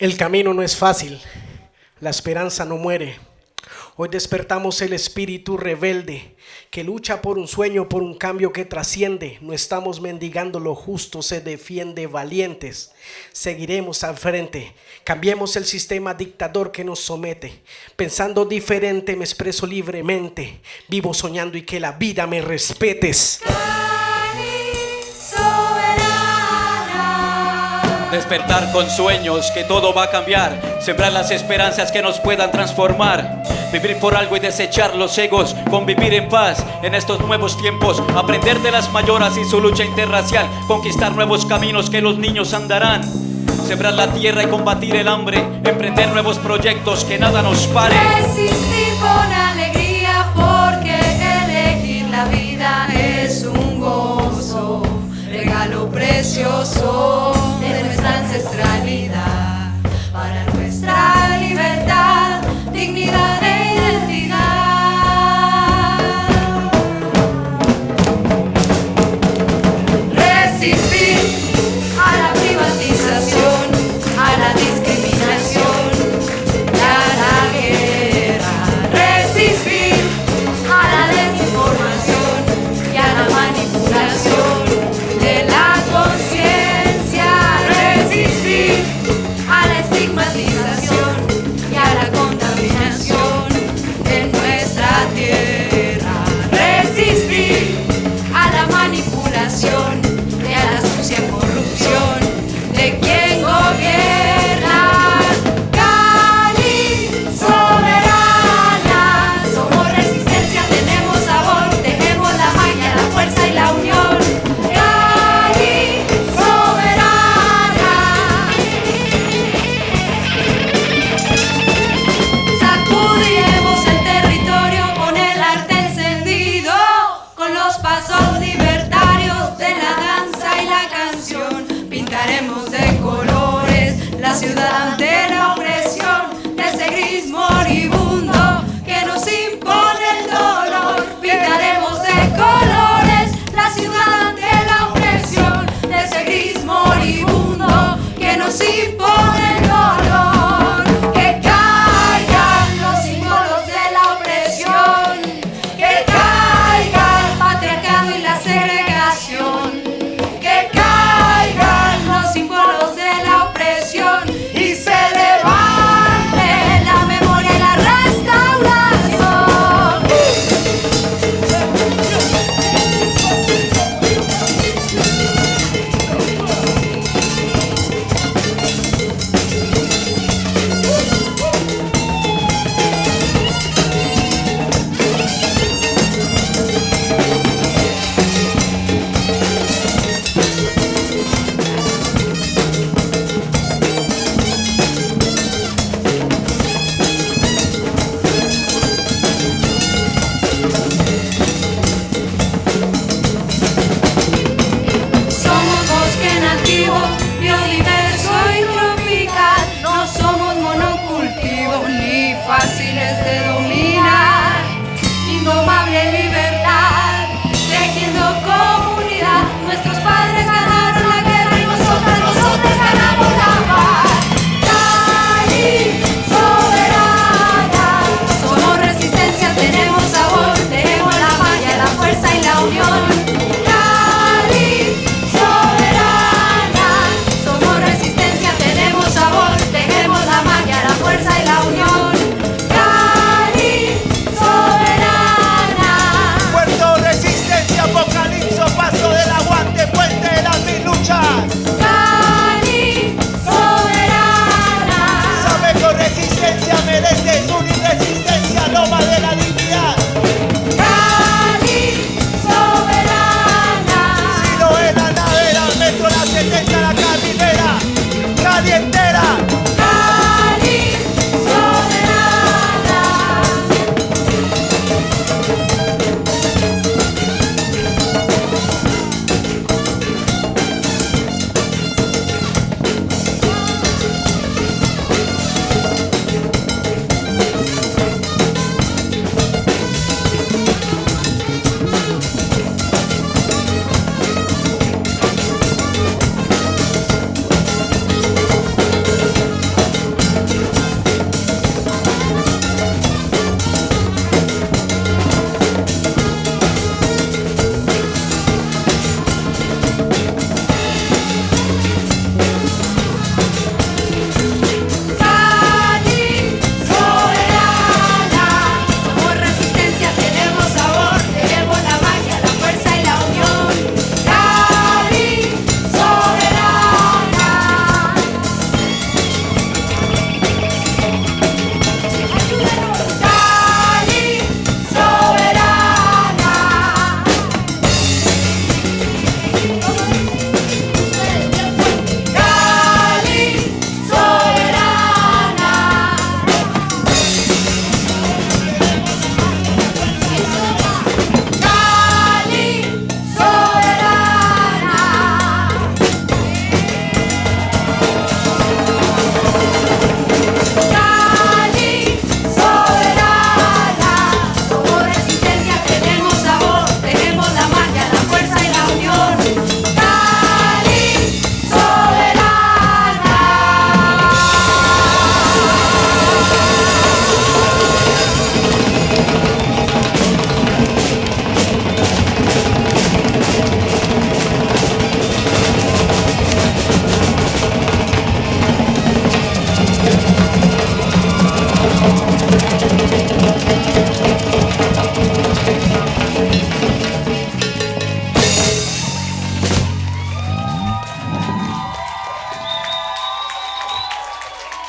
El camino no es fácil, la esperanza no muere. Hoy despertamos el espíritu rebelde que lucha por un sueño, por un cambio que trasciende. No estamos mendigando lo justo, se defiende valientes. Seguiremos al frente. Cambiemos el sistema dictador que nos somete. Pensando diferente me expreso libremente. Vivo soñando y que la vida me respetes. Despertar con sueños que todo va a cambiar. Sembrar las esperanzas que nos puedan transformar. Vivir por algo y desechar los egos. Convivir en paz en estos nuevos tiempos. Aprender de las mayoras y su lucha interracial. Conquistar nuevos caminos que los niños andarán. Sembrar la tierra y combatir el hambre. Emprender nuevos proyectos que nada nos pare. Resistir con a